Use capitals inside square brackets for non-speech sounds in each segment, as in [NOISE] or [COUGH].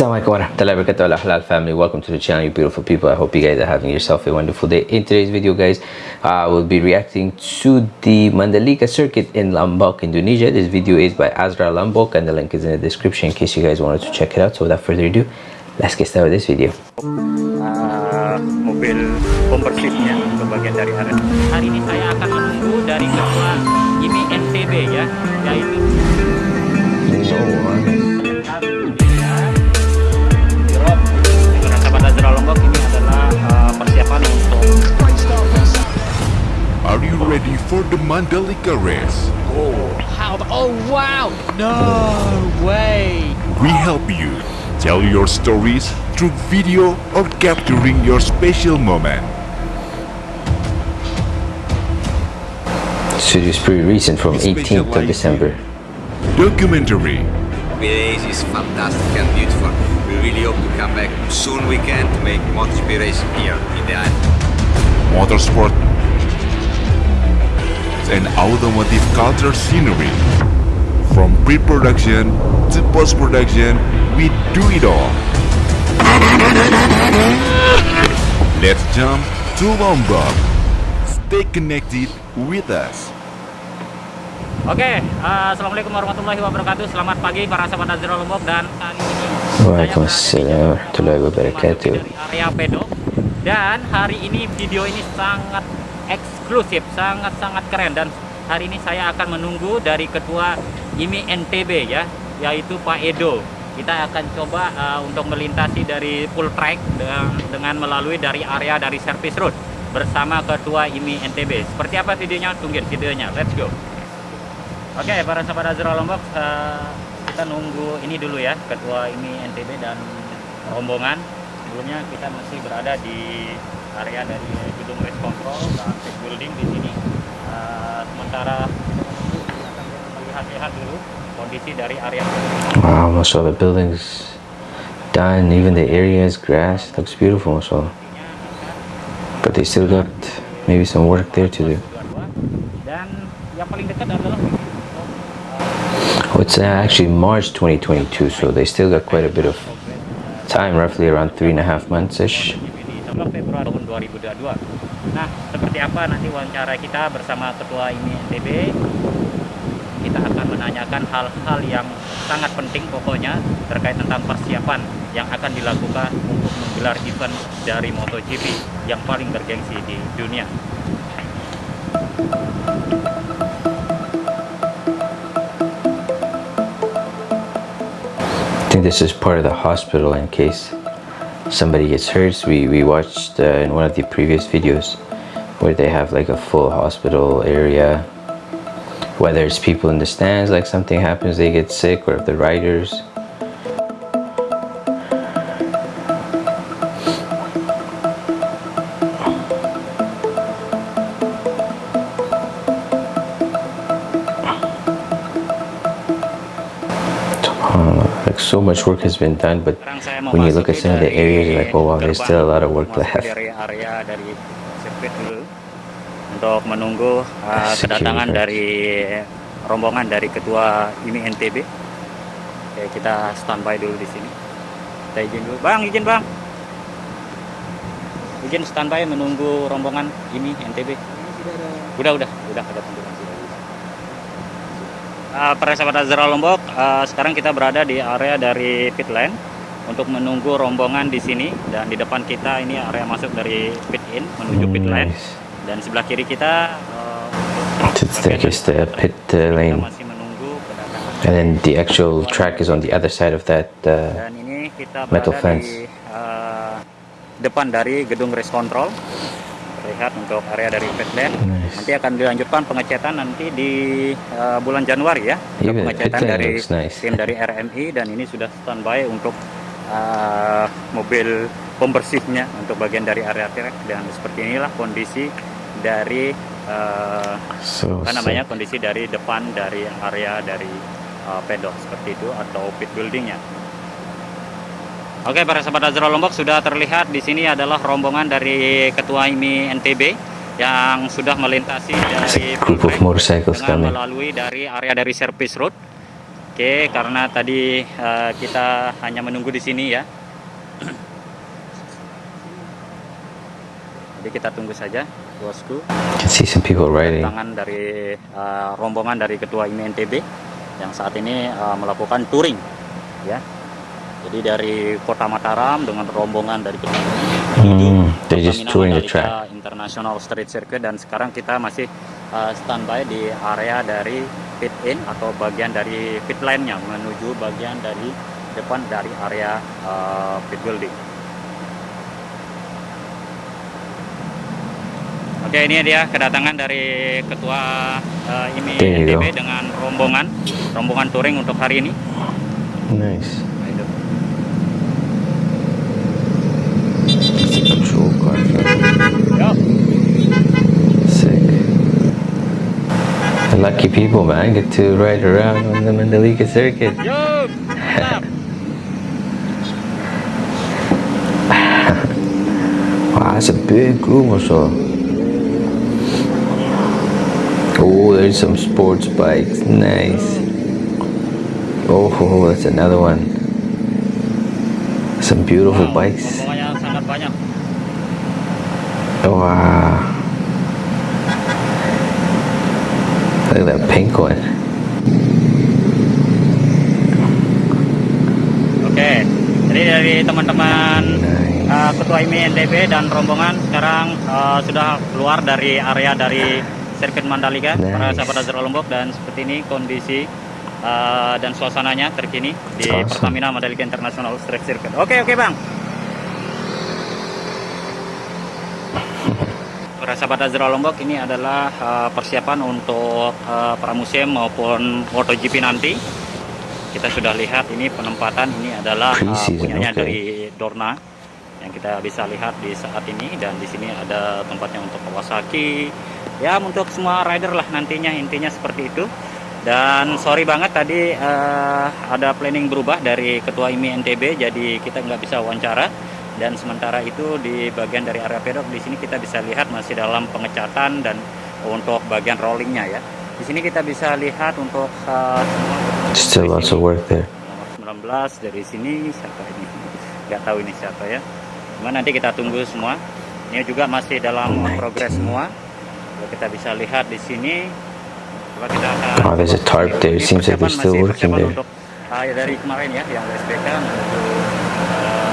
Assalamualaikum warahmatullahi wabarakatuh Halal family. Welcome to the channel you beautiful people. I hope you guys are having yourself a wonderful day. In today's video guys I will be reacting to the Mandalika circuit in Lombok Indonesia. This video is by Azra Lombok and the link is in the description in case you guys wanted to check it out. So without further ado let's get started with this video. Uh, mobil pembersihnya untuk bagian dari area hari ini saya akan menunggu dari ketua IMI NTB ya yaitu Are you ready for the Mandalika race? Oh, how? Oh, wow! No way! We help you tell your stories through video or capturing your special moment. So it's pretty recent from 18th of December. Documentary. Race is fantastic and beautiful. Really hope to come back soon we can to make MotoGP race here in the island. Motorsport and automotive culture scenery. From pre-production to post-production, we do it all. Let's jump to Lombok. Stay connected with us. Oke, okay, uh, assalamualaikum warahmatullahi wabarakatuh. Selamat pagi para sahabat Azra Lombok dan kali ini Waalaikumsalam warahmatullahi wabarakatuh. Area Pedok dan hari ini video ini sangat eksklusif, sangat-sangat keren dan hari ini saya akan menunggu dari ketua IMI NTB ya, yaitu Pak Edo. Kita akan coba uh, untuk melintasi dari full track dengan, dengan melalui dari area dari service road bersama ketua IMI NTB. Seperti apa videonya? Tungguin videonya. Let's go. Oke, okay, para sahabat Azra Lombok, uh, kita nunggu ini dulu ya, ketua IMI NTB dan rombongan. Sebelumnya kita masih berada di area dari gedung race control dan building di sini. Uh, sementara melihat-lihat dulu kondisi dari area wow most of the buildings done even the area is grass looks beautiful also but they still got maybe some work there to do. Dan yang paling dekat adalah it's uh, actually March 2022 so they still got quite a bit of time roughly around three and a half months ish 16 Februari tahun 2022 nah seperti apa nanti wawancara kita bersama ketua ini NTB kita akan menanyakan hal-hal yang sangat penting pokoknya terkait tentang persiapan yang akan dilakukan untuk menggelar event dari MotoGP yang paling bergengsi di dunia think this is part of the hospital in case somebody gets hurt. We, we watched uh, in one of the previous videos where they have like a full hospital area. Whether it's people in the stands like something happens they get sick or if the riders so much work has been done but when you look at some of the areas you're like oh wow there's still a lot of work left. untuk menunggu uh, kedatangan dari rombongan dari ketua IMI NTB Oke, kita standby dulu di sini. Kita izin dulu. Bang izin bang. Izin standby menunggu rombongan IMI NTB udah udah udah ada tunggu uh, para sahabat Azra Lombok, uh, sekarang kita berada di area dari pit lane untuk menunggu rombongan di sini. Dan di depan kita ini area masuk dari pit in menuju pit lane. Dan sebelah kiri kita uh, is the pit uh, lane. and then the actual track is on the other side of that uh, dan ini kita metal fence di, uh, depan dari gedung race control terlihat untuk area dari lane nice. nanti akan dilanjutkan pengecetan nanti di uh, bulan Januari ya Even pengecetan dari nice. tim dari RMI dan ini sudah standby untuk uh, mobil pembersihnya untuk bagian dari area track dan seperti inilah kondisi dari uh, so, apa namanya so. kondisi dari depan dari area dari uh, pedok seperti itu atau pit buildingnya Oke, para sahabat Azra Lombok sudah terlihat di sini adalah rombongan dari Ketua IMI NTB yang sudah melintasi dari motorcycles dengan melalui dari area dari service road. Oke, karena tadi uh, kita hanya menunggu di sini ya. Jadi kita tunggu saja, bosku. Can see some people riding. Tangan dari uh, rombongan dari Ketua IMI NTB yang saat ini uh, melakukan touring, ya. Jadi dari Kota Mataram dengan rombongan dari Hmm, they're just touring the track. International Street Circuit dan sekarang kita masih uh, standby di area dari pit in atau bagian dari pit line-nya menuju bagian dari depan dari area uh, pit building. Oke, ini dia kedatangan dari ketua uh, IMI There you NTB dengan rombongan rombongan touring untuk hari ini. Nice. Lucky people, man, get to ride around on the Mandalika circuit. Yo. [LAUGHS] Wow, that's a big group also. Oh, there's some sports bikes. Nice. Oh, oh, that's another one. Some beautiful Wow, bikes. banyak. Oh, wow. One. Oke, jadi dari teman-teman uh, Ketua IMI NTB dan rombongan sekarang uh, sudah keluar dari area dari sirkuit Mandalika Nice. para sahabat Azra Lombok dan seperti ini kondisi uh, dan suasananya terkini di Awesome. Pertamina Mandalika International Street Circuit. Oke, oke Bang. Para sahabat Azra Lombok ini adalah uh, persiapan untuk uh, pramusim maupun MotoGP nanti. Kita sudah lihat ini penempatan ini adalah uh, punyanya oke. dari Dorna yang kita bisa lihat di saat ini dan di sini ada tempatnya untuk Kawasaki. Ya untuk semua rider lah nantinya intinya seperti itu. Dan sorry banget tadi uh, ada planning berubah dari Ketua IMI NTB jadi kita nggak bisa wawancara dan sementara itu di bagian dari area pedok di sini kita bisa lihat masih dalam pengecatan dan untuk bagian rollingnya ya. Di sini kita bisa lihat untuk uh, semua Still lots of work there. Nomor 19 dari sini siapa ini? Nggak tahu ini siapa ya. Cuma nanti kita tunggu semua. Ini juga masih dalam progres semua. Kita bisa lihat di sini. Kita akan Oh, there's a tarp there. Seems like they're still working there. Untuk, ah, ya, dari kemarin ya yang SPK menuju uh,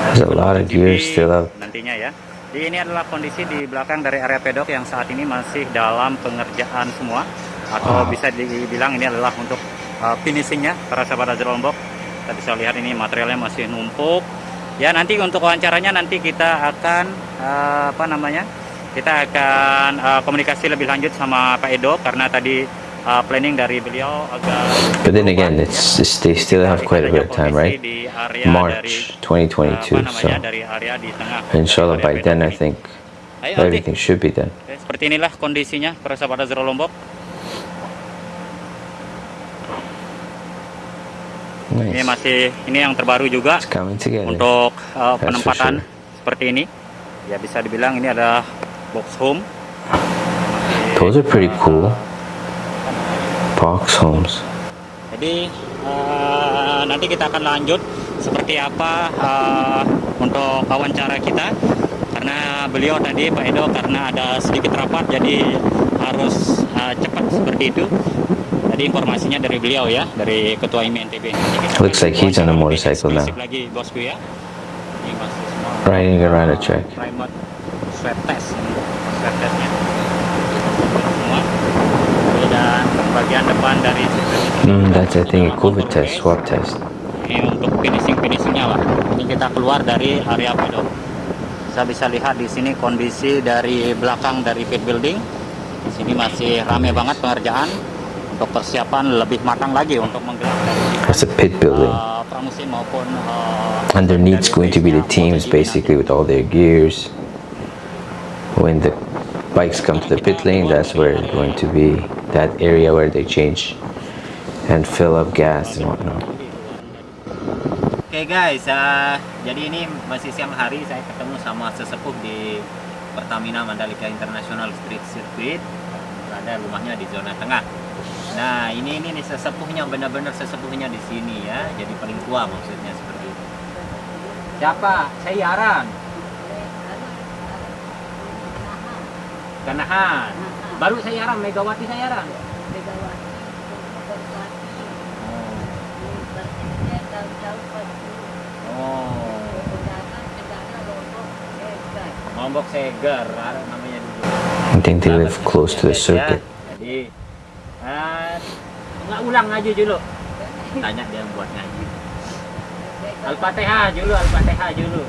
There's a lot of MotoGP gear still out. nantinya ya. Jadi ini adalah kondisi di belakang dari area pedok yang saat ini masih dalam pengerjaan semua atau Wow. bisa dibilang ini adalah untuk uh, finishingnya para sahabat Azra Lombok. Kita bisa lihat ini materialnya masih numpuk. Ya nanti untuk wawancaranya nanti kita akan uh, apa namanya? Kita akan uh, komunikasi lebih lanjut sama Pak Edo karena tadi uh, planning dari beliau agak But then again, it's, it's they still have quite a bit of time, right? March uh, 2022. apa So inshallah area by then, I ini. think everything should be done. Seperti inilah kondisinya para sahabat Azra Lombok. Ini Nice. masih ini yang terbaru juga untuk uh, penempatan sure. seperti ini. Ya bisa dibilang ini adalah box home. Those are pretty uh, cool. Box homes. Jadi uh, nanti kita akan lanjut seperti apa uh, untuk wawancara kita karena beliau tadi Pak Edo karena ada sedikit rapat jadi harus uh, cepat seperti itu. Tadi informasinya dari beliau ya dari Ketua IMI NTB. Nanti kita Looks like he's on a motorcycle now. Lagi bosku ya. Riding around the track. remote swab test swab testnya semua dan bagian depan dari sirkuit ini Mm, juga that's I think a dalam COVID progress. test, swab test. ini untuk finishing finishingnya lah ini kita keluar dari area pedok saya bisa lihat di sini kondisi dari belakang dari pit building di sini masih rame banget pengerjaan untuk persiapan lebih matang lagi untuk menggelar That's a pit building. uh, pramusim maupun uh, Underneath's dari going to be the teams basically with all their gears. When the bikes come to the pit lane, that's where it's going to be that area where they change and fill up gas and whatnot. Oke guys, ah, jadi ini masih siang hari saya ketemu sama sesepuh di Pertamina Mandalika International Street Circuit berada rumahnya di zona tengah. Nah, ini ini nih sesepuhnya benar-benar sesepuhnya di sini ya. Jadi paling tua maksudnya seperti itu. Siapa? Sayaran. Kanahan. Baru Sayaran, Megawati Sayaran. Oh. Lombok Seger ada namanya dulu. I think they live close to the ya. circuit. Jadi ah, nggak ulang ngaji dulu. Tanya dia yang buat ngaji. Al-Fatihah dulu, Al-Fatihah dulu.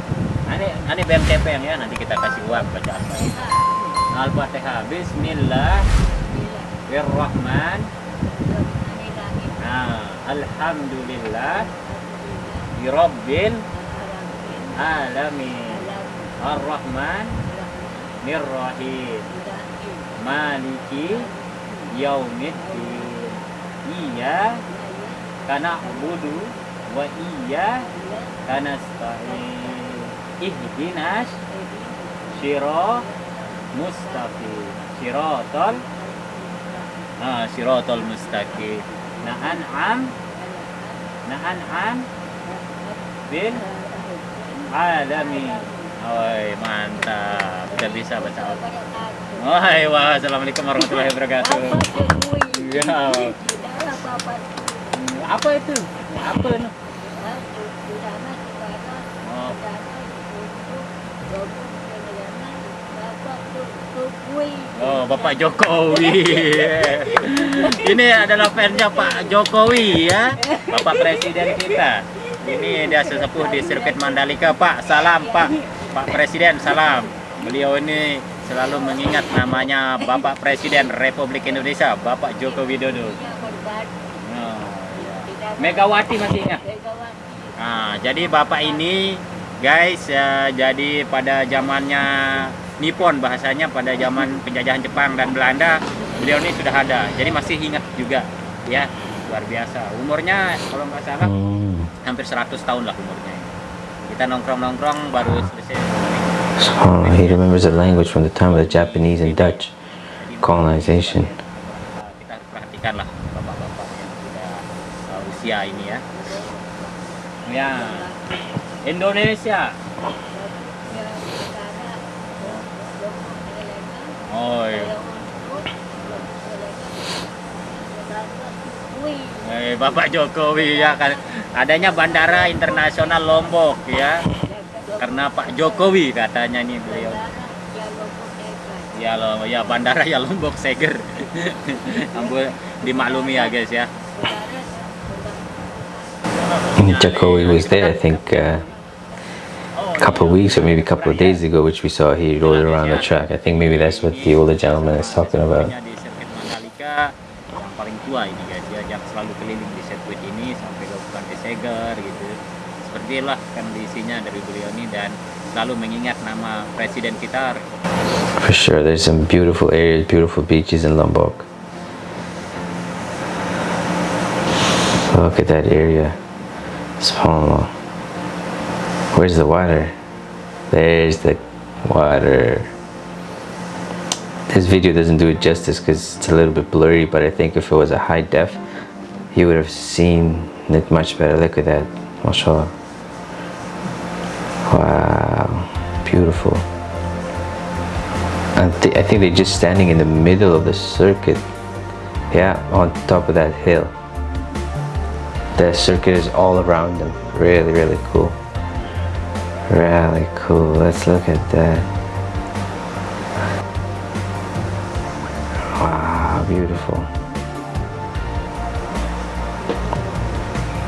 Nah, Ini ini BMTP yang ya nanti kita kasih uang baca Al-Fatihah. Al-Fatihah. Bismillah. Birrahman. Nah, Alhamdulillah. Birabbil alamin. Ar-Rahman. Nirrahim. Maliki Yaumiddin. Iya karena budu wa iya karena ihdinas syiro mustaqim sirotol nah sirotol mustaqim nah an'am nah an'am bil alamin Oi, mantap. Udah bisa baca al Wahai, wah, assalamualaikum warahmatullahi wabarakatuh. Ya. Apa itu? Apa itu oh, Bapak Jokowi. Ini adalah fansnya Pak Jokowi ya, Bapak Presiden kita. Ini dia sesepuh di sirkuit Mandalika, Pak. Salam, Pak. Pak Presiden, salam. Beliau ini selalu mengingat namanya Bapak Presiden Republik Indonesia, Bapak Joko Widodo. Ya. Megawati masih ingat? Nah, jadi Bapak ini guys ya, jadi pada zamannya Nippon bahasanya pada zaman penjajahan Jepang dan Belanda beliau ini sudah ada. Jadi masih ingat juga. Ya luar biasa. Umurnya kalau nggak salah Mm. hampir 100 tahun lah umurnya kita nongkrong-nongkrong baru selesai. So he remembers the language from the time of the Japanese and Dutch colonization. kita harus perhatikan lah bapak-bapak yang sudah uh, usia ini ya. Ya Indonesia oh iya. Eh, Bapak Jokowi ya kan. Adanya bandara internasional Lombok ya. Karena Pak Jokowi katanya nih beliau. Ya lo ya bandara ya Lombok Seger. [LAUGHS] Ambil dimaklumi ya guys ya. Jokowi was there, I think, uh, couple of weeks or maybe a couple of days ago, which we saw he rode around the track. I think maybe that's what the older gentleman is talking about. di sirkuit Mandalika paling tua ini guys ya yang selalu keliling di sirkuit ini sampai ke Bukan Seger gitu seperti itulah kondisinya dari beliau ini dan selalu mengingat nama presiden kita For sure, there's some beautiful areas, beautiful beaches in Lombok. Look at that area. SubhanAllah. Where's the water? There's the water. This video doesn't do it justice because it's a little bit blurry, but I think if it was a high def, you would have seen it much better. Look at that. MashaAllah. Wow. Beautiful. Th- I think they're just standing in the middle of the circuit. Yeah, on top of that hill. The circuit is all around them. Really, really cool. Really cool. Let's look at that. Wow, beautiful.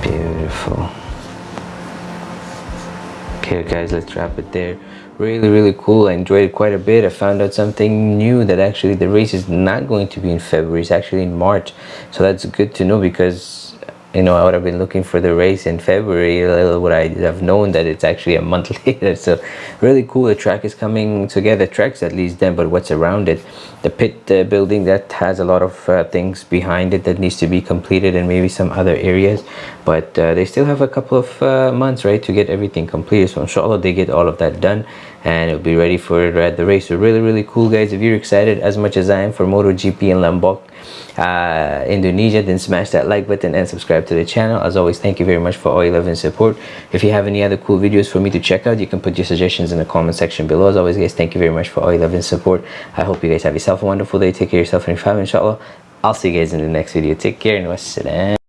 Beautiful. Okay guys, let's wrap it there. Really, really cool. I enjoyed it quite a bit. I found out something new that actually the race is not going to be in February. It's actually in March. So that's good to know because you know, I would have been looking for the race in February. Little would I have known that it's actually a month [LAUGHS] later. So really cool. The track is coming together. Tracks at least then, but what's around it? The pit uh, building that has a lot of uh, things behind it that needs to be completed, and maybe some other areas. But uh, they still have a couple of uh, months, right, to get everything completed. So inshallah, they get all of that done, and it'll be ready for uh, the race. So really, really cool, guys. If you're excited as much as I am for MotoGP in Lombok uh, Indonesia then smash that like button and subscribe to the channel. As always thank you very much for all your love and support. If you have any other cool videos for me to check out you can put your suggestions in the comment section below. As always guys thank you very much for all your love and support. I hope you guys have yourself a wonderful day. Take care of yourself and your family inshallah. I'll see you guys in the next video. Take care and wassalam